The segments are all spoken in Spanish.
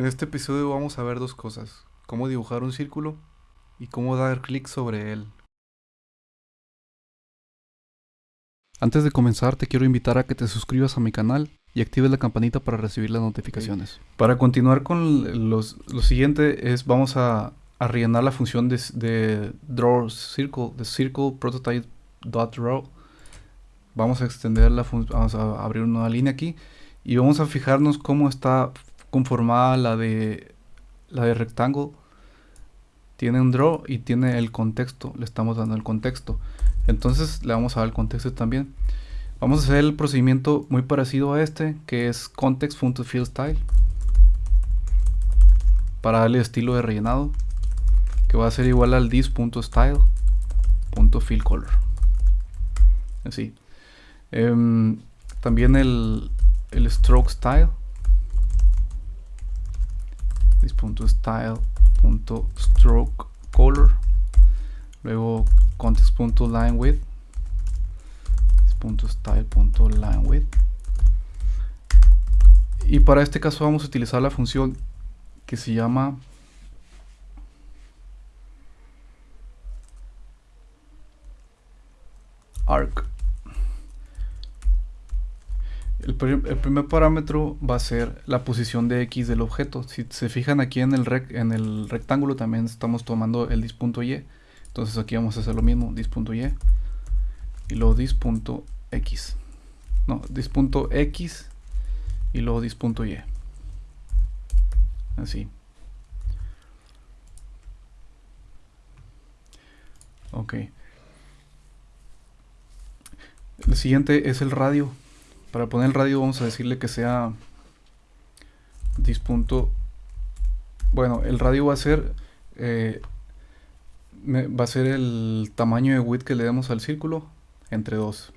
En este episodio vamos a ver dos cosas, cómo dibujar un círculo y cómo dar clic sobre él. Antes de comenzar te quiero invitar a que te suscribas a mi canal y actives la campanita para recibir las notificaciones. Para continuar con los, lo siguiente es vamos a, rellenar la función de, draw circle, de circle prototype dot draw. Vamos a extender la vamos a abrir una línea aquí y vamos a fijarnos cómo está conformada la de la de rectángulo tiene un draw y tiene el contexto le estamos dando el contexto. Entonces le vamos a dar el contexto también. Vamos a hacer el procedimiento muy parecido a este que es context.fillStyle para darle estilo de rellenado que va a ser igual al this.style.fillColor así. Em, también el, el stroke style this.style.stroke color. Luego context.linewidth .style.linewidth y para este caso vamos a utilizar la función que se llama el, primer parámetro va a ser la posición de X del objeto. Si se fijan aquí en el, en el rectángulo también estamos tomando el dis.y. Entonces aquí vamos a hacer lo mismo, dis.y y luego dis.x. No, dis.x y luego dis.y. Así. Ok. El siguiente es el radio. Para poner el radio vamos a decirle que sea dispunto. Bueno, el radio va a ser eh, va a ser el tamaño de width que le demos al círculo entre 2.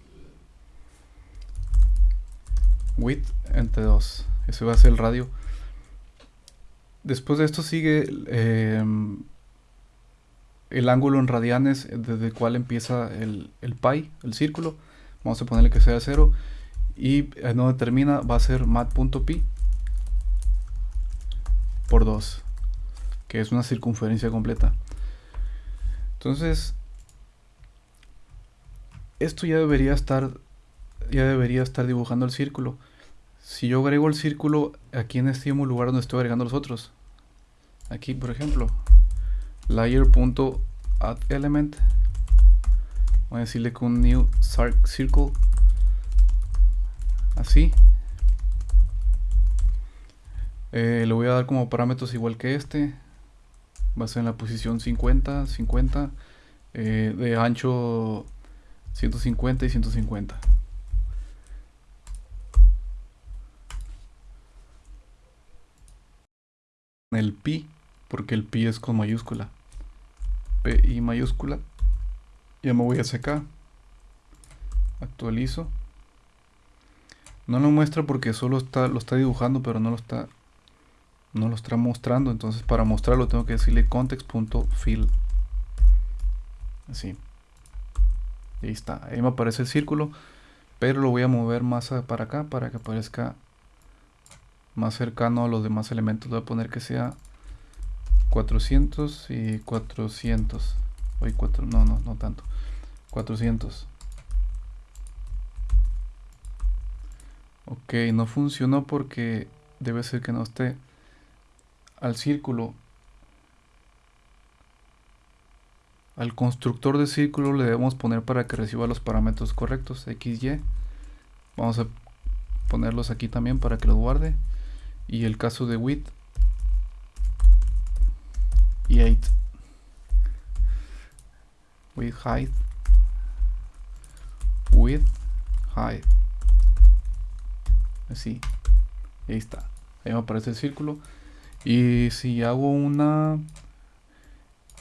Width entre 2. Ese va a ser el radio. Después de esto sigue em, el ángulo en radianes desde el cual empieza el, el pi, el círculo. Vamos a ponerle que sea 0 y eh, no determina va a ser mat.pi por 2 que es una circunferencia completa. Entonces esto ya debería estar ya debería estar dibujando el círculo. Si yo agrego el círculo aquí en este mismo lugar donde estoy agregando los otros aquí por ejemplo layer.addElement voy a decirle con new circle así. Eh, le voy a dar como parámetros igual que este. Va a ser en la posición 50 50 eh, de ancho 150 y 150 el pi porque el pi es con mayúscula. P y mayúscula. Ya me voy a acá actualizo no lo muestra porque solo está, lo está dibujando, pero no lo está no lo está mostrando. Entonces para mostrarlo tengo que decirle context.fill. Así. Ahí está. Ahí me aparece el círculo. Pero lo voy a mover más para acá para que aparezca más cercano a los demás elementos. Voy a poner que sea 400 y 400. Hoy 4, no, no, no tanto. 400. Ok, no funcionó porque debe ser que no esté al círculo. Al constructor de círculo le debemos poner para que reciba los parámetros correctos, x, y. Vamos a ponerlos aquí también para que los guarde. Y el caso de width y 8. Width height. Width height así. Ahí está. Ahí me aparece el círculo. Y si hago una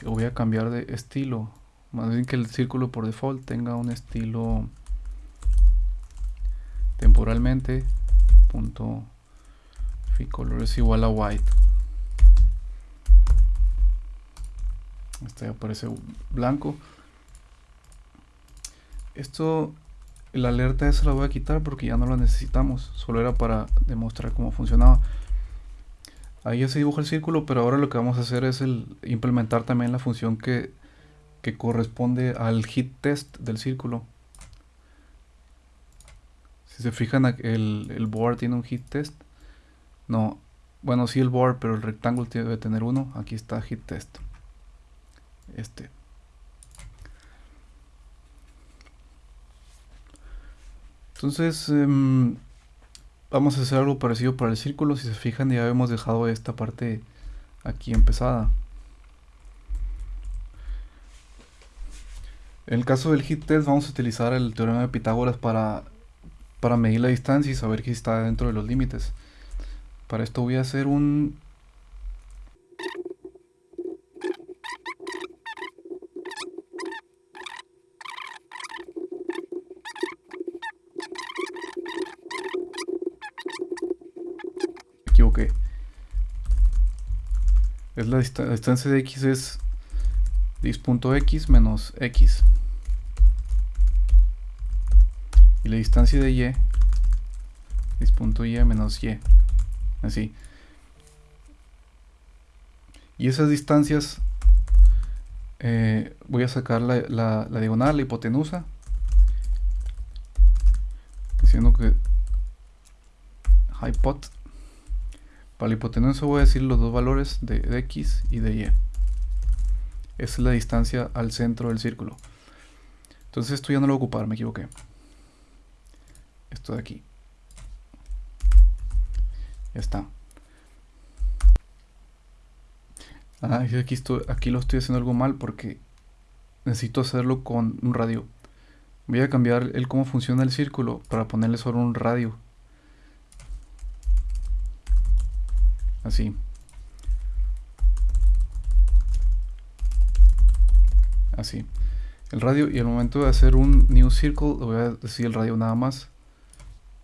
voy a cambiar de estilo. Más bien que el círculo por default tenga un estilo temporalmente punto color es igual a white. Este aparece blanco. Esto la alerta esa la voy a quitar porque ya no la necesitamos. Solo era para demostrar cómo funcionaba. Ahí ya se dibuja el círculo, pero ahora lo que vamos a hacer es el implementar también la función que, que corresponde al hit test del círculo. Si se fijan, el, el board tiene un hit test. No, bueno, sí el board, pero el rectángulo debe tener uno. Aquí está hit test. Este. Entonces, em, vamos a hacer algo parecido para el círculo. Si se fijan, ya hemos dejado esta parte aquí empezada. En el caso del hit test vamos a utilizar el teorema de Pitágoras para, para medir la distancia y saber que está dentro de los límites. Para esto voy a hacer un equivoqué. Es la, distancia de x es dis.x menos x. Y la distancia de y dis.y menos y. Así. Y esas distancias eh, voy a sacar la, la diagonal, la hipotenusa. Diciendo que hypot para la hipotenusa voy a decir los dos valores de, x y de y. Esa es la distancia al centro del círculo. Entonces esto ya no lo voy a ocupar, me equivoqué. Esto de aquí. Ya está. Ah, aquí, aquí lo estoy haciendo algo mal porque necesito hacerlo con un radio. Voy a cambiar el cómo funciona el círculo para ponerle solo un radio. Así. Así. El radio y al momento de hacer un new circle, le voy a decir el radio nada más.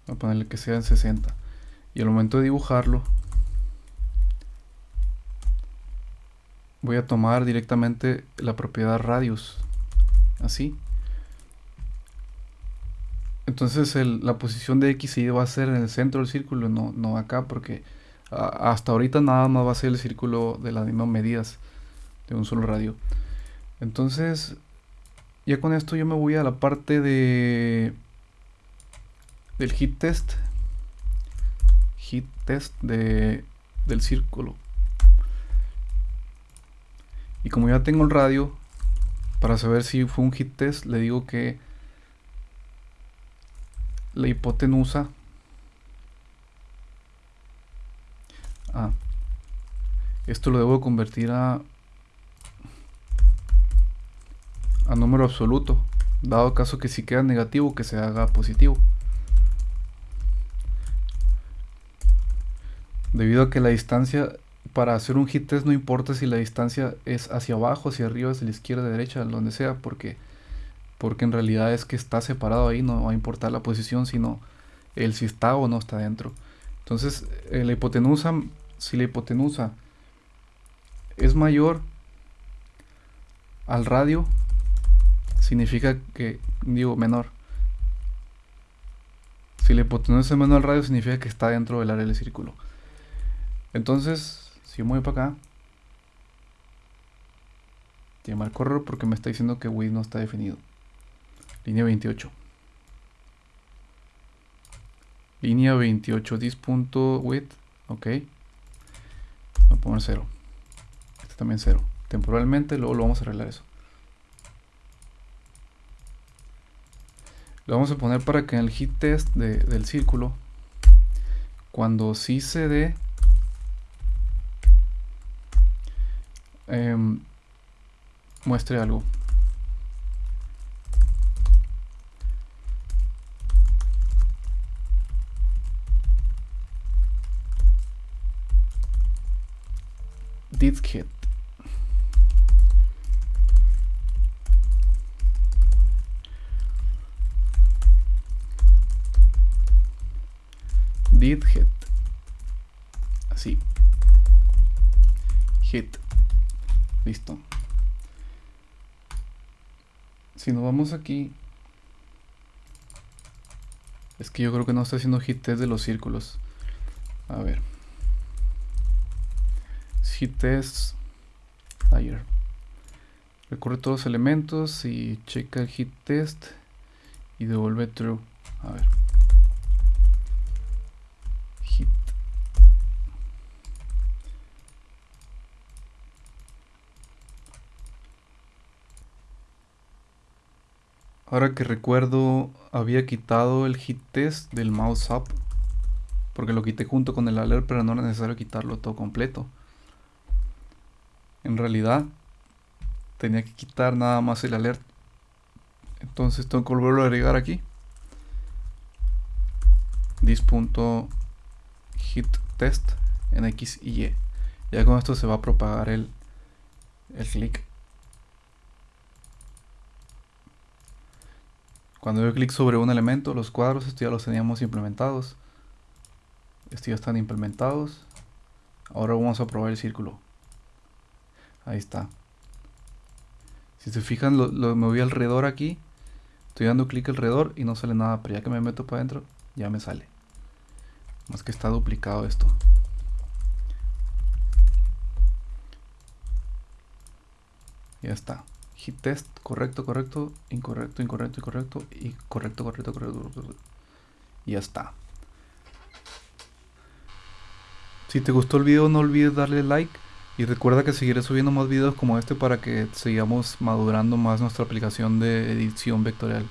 Voy a ponerle que sea en 60. Y al momento de dibujarlo, voy a tomar directamente la propiedad radius. Así. Entonces la posición de X y Y va a ser en el centro del círculo, no, no acá, porque hasta ahorita nada más va a ser el círculo de las mismas medidas de un solo radio. Entonces, ya con esto yo me voy a la parte de del hit test. Hit test de, del círculo. Y como ya tengo el radio, para saber si fue un hit test, le digo que la hipotenusa Ah. Esto lo debo convertir a, a número absoluto. Dado caso que si queda negativo, que se haga positivo. Debido a que la distancia para hacer un hit test no importa si la distancia es hacia abajo, hacia arriba, hacia la izquierda, derecha, donde sea, porque, porque en realidad es que está separado ahí, no va a importar la posición, sino el si está o no está dentro. Entonces, eh, la hipotenusa si la hipotenusa es mayor al radio, significa que, digo, menor. Si la hipotenusa es menor al radio, significa que está dentro del área del círculo. Entonces, si voy para acá, tiene mal correr porque me está diciendo que width no está definido. Línea 28. Línea 28, this.width, ok. Voy a poner 0. Este también 0. Temporalmente, luego lo vamos a arreglar eso. Lo vamos a poner para que en el hit test del círculo, cuando sí se dé, em, muestre algo. Hit. Did hit. Así. Hit. Listo. Si nos vamos aquí. Es que yo creo que no está haciendo hit test de los círculos. A ver. Hit test. Ayer recorre todos los elementos y checa el hit test y devuelve true. A ver. Hit. Ahora que recuerdo había quitado el hit test del mouse up porque lo quité junto con el alert pero no era necesario quitarlo todo completo en realidad tenía que quitar nada más el alert. Entonces tengo que volverlo a agregar aquí. this.hitTest en X y Y. Ya con esto se va a propagar el, el clic. Cuando yo clic sobre un elemento los cuadros estos ya los teníamos implementados. Estos ya están implementados. Ahora vamos a probar el círculo ahí está si se fijan, lo, lo moví alrededor aquí. Estoy dando clic alrededor y no sale nada, pero ya que me meto para adentro, ya me sale. Más que está duplicado esto. Ya está. Hit test, correcto, correcto, incorrecto, incorrecto, incorrecto, y correcto, correcto, correcto, correcto. Y ya está. Si te gustó el video no olvides darle like y recuerda que seguiré subiendo más videos como este para que sigamos madurando más nuestra aplicación de edición vectorial.